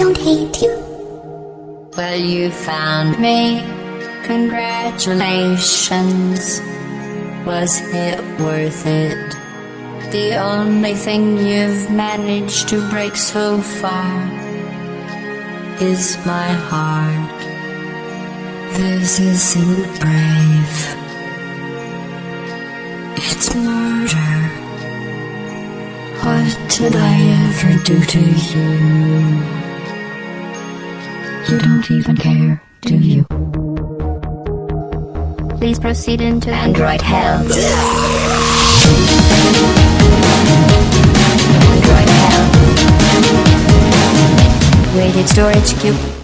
don't hate you. Well, you found me. Congratulations. Was it worth it? The only thing you've managed to break so far is my heart. This isn't brave. It's murder. What did I ever do to you? You don't even care, do you? Please proceed into Android hell. Android hell. Weighted storage cube.